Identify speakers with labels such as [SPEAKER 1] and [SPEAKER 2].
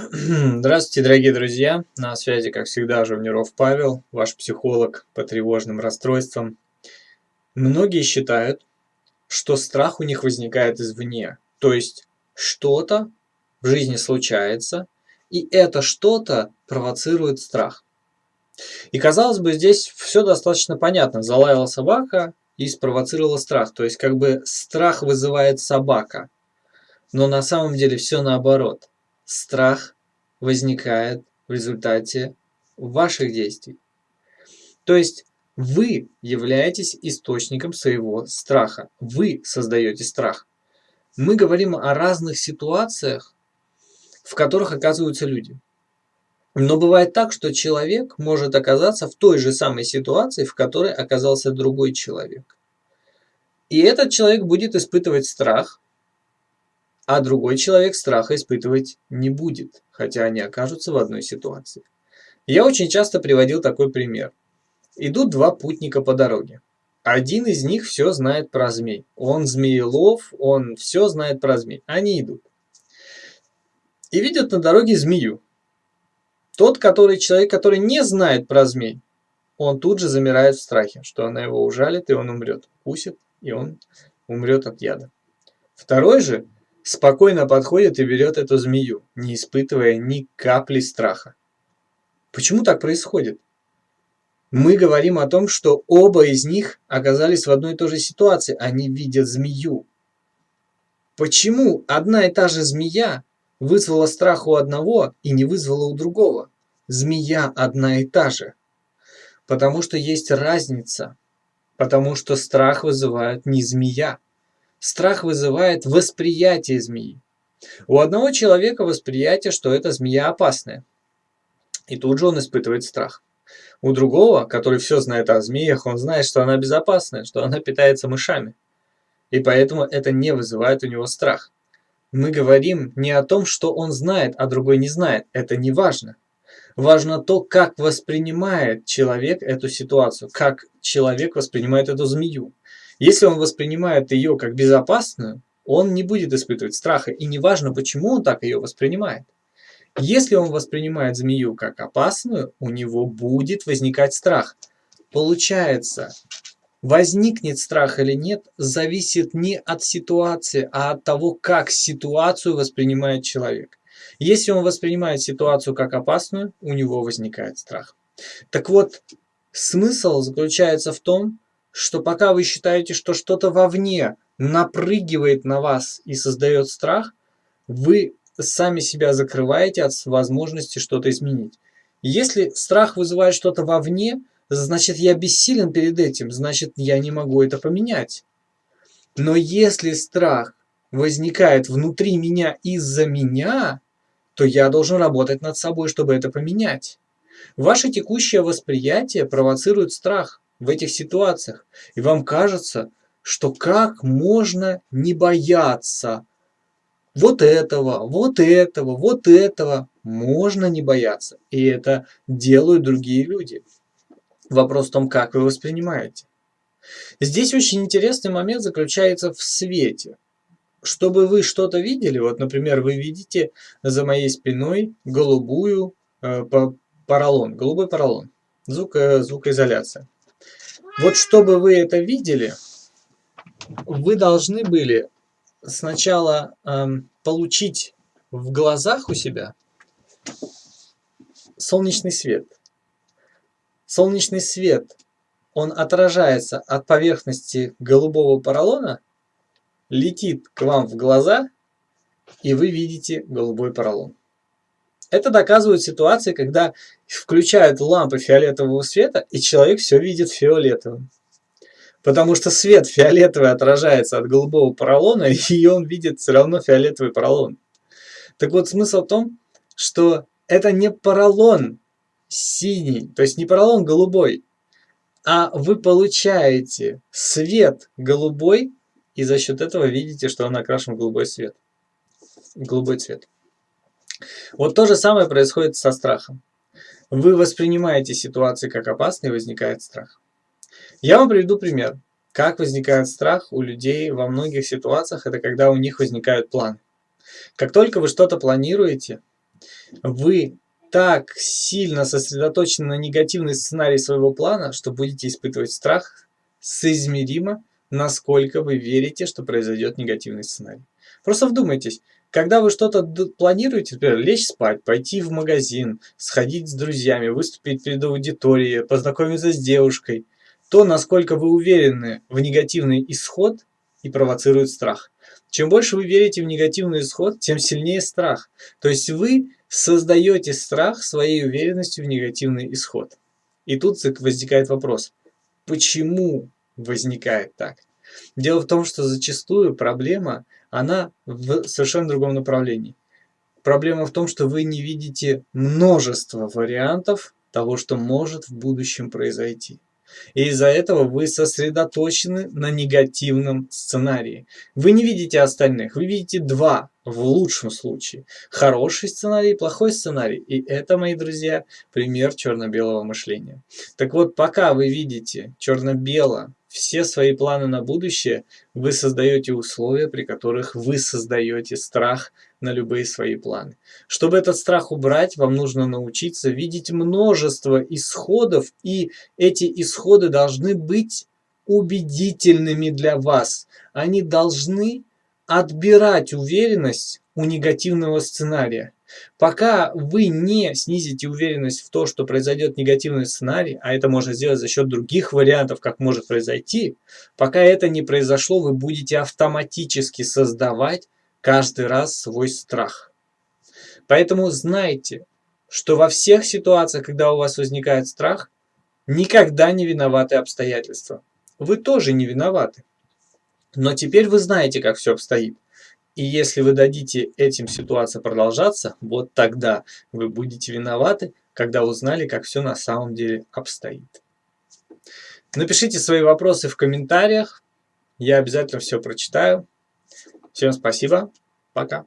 [SPEAKER 1] Здравствуйте, дорогие друзья! На связи, как всегда, Жовниров Павел, ваш психолог по тревожным расстройствам. Многие считают, что страх у них возникает извне, то есть что-то в жизни случается, и это что-то провоцирует страх. И казалось бы, здесь все достаточно понятно. Залаяла собака и спровоцировала страх, то есть как бы страх вызывает собака. Но на самом деле все наоборот страх возникает в результате ваших действий. То есть вы являетесь источником своего страха. Вы создаете страх. Мы говорим о разных ситуациях, в которых оказываются люди. Но бывает так, что человек может оказаться в той же самой ситуации, в которой оказался другой человек. И этот человек будет испытывать страх, а другой человек страха испытывать не будет, хотя они окажутся в одной ситуации. Я очень часто приводил такой пример. Идут два путника по дороге. Один из них все знает про змей. Он змеелов, он все знает про змей. Они идут. И видят на дороге змею. Тот, который человек, который не знает про змей, он тут же замирает в страхе, что она его ужалит, и он умрет. Укусит, и он умрет от яда. Второй же спокойно подходит и берет эту змею, не испытывая ни капли страха. Почему так происходит? Мы говорим о том, что оба из них оказались в одной и той же ситуации. Они видят змею. Почему одна и та же змея вызвала страх у одного и не вызвала у другого? Змея одна и та же. Потому что есть разница. Потому что страх вызывает не змея, Страх вызывает восприятие змеи. У одного человека восприятие, что эта змея опасная. И тут же он испытывает страх. У другого, который все знает о змеях, он знает, что она безопасная, что она питается мышами. И поэтому это не вызывает у него страх. Мы говорим не о том, что он знает, а другой не знает. Это не важно. Важно то, как воспринимает человек эту ситуацию, как человек воспринимает эту змею. Если он воспринимает ее как безопасную, он не будет испытывать страха, и неважно, почему он так ее воспринимает. Если он воспринимает змею как опасную, у него будет возникать страх. Получается, возникнет страх или нет, зависит не от ситуации, а от того, как ситуацию воспринимает человек. Если он воспринимает ситуацию как опасную, у него возникает страх. Так вот, смысл заключается в том, что пока вы считаете, что что-то вовне напрыгивает на вас и создает страх, вы сами себя закрываете от возможности что-то изменить. Если страх вызывает что-то вовне, значит я бессилен перед этим, значит я не могу это поменять. Но если страх возникает внутри меня из-за меня, то я должен работать над собой, чтобы это поменять. Ваше текущее восприятие провоцирует страх в этих ситуациях. И вам кажется, что как можно не бояться вот этого, вот этого, вот этого. Можно не бояться. И это делают другие люди. Вопрос в том, как вы воспринимаете. Здесь очень интересный момент заключается в свете. Чтобы вы что-то видели, вот, например, вы видите за моей спиной голубую э, поролон, голубой поролон, звук, э, звукоизоляция. Вот чтобы вы это видели, вы должны были сначала эм, получить в глазах у себя солнечный свет. Солнечный свет, он отражается от поверхности голубого поролона, летит к вам в глаза, и вы видите голубой поролон. Это доказывают ситуации, когда включают лампы фиолетового света, и человек все видит фиолетовым. Потому что свет фиолетовый отражается от голубого поролона, и он видит все равно фиолетовый поролон. Так вот, смысл в том, что это не поролон синий, то есть не поролон голубой, а вы получаете свет голубой, и за счет этого видите, что он окрашен в голубой цвет. Голубой цвет. Вот то же самое происходит со страхом. Вы воспринимаете ситуации как опасные, возникает страх. Я вам приведу пример. Как возникает страх у людей во многих ситуациях, это когда у них возникают планы. Как только вы что-то планируете, Вы так сильно сосредоточены на негативный сценарий своего плана, что будете испытывать страх соизмеримо, насколько вы верите, что произойдет негативный сценарий. Просто вдумайтесь, когда вы что-то планируете, например, лечь спать, пойти в магазин, сходить с друзьями, выступить перед аудиторией, познакомиться с девушкой, то, насколько вы уверены в негативный исход и провоцирует страх. Чем больше вы верите в негативный исход, тем сильнее страх. То есть вы создаете страх своей уверенностью в негативный исход. И тут возникает вопрос, почему возникает так? Дело в том, что зачастую проблема, она в совершенно другом направлении. Проблема в том, что вы не видите множество вариантов того, что может в будущем произойти. И из-за этого вы сосредоточены на негативном сценарии. Вы не видите остальных, вы видите два в лучшем случае. Хороший сценарий, плохой сценарий. И это, мои друзья, пример черно-белого мышления. Так вот, пока вы видите черно-бело все свои планы на будущее, вы создаете условия, при которых вы создаете страх на любые свои планы. Чтобы этот страх убрать, вам нужно научиться видеть множество исходов, и эти исходы должны быть убедительными для вас. Они должны отбирать уверенность у негативного сценария. Пока вы не снизите уверенность в то, что произойдет негативный сценарий, а это можно сделать за счет других вариантов, как может произойти, пока это не произошло, вы будете автоматически создавать каждый раз свой страх. Поэтому знайте, что во всех ситуациях, когда у вас возникает страх, никогда не виноваты обстоятельства. Вы тоже не виноваты. Но теперь вы знаете, как все обстоит. И если вы дадите этим ситуациям продолжаться, вот тогда вы будете виноваты, когда узнали, как все на самом деле обстоит. Напишите свои вопросы в комментариях. Я обязательно все прочитаю. Всем спасибо. Пока.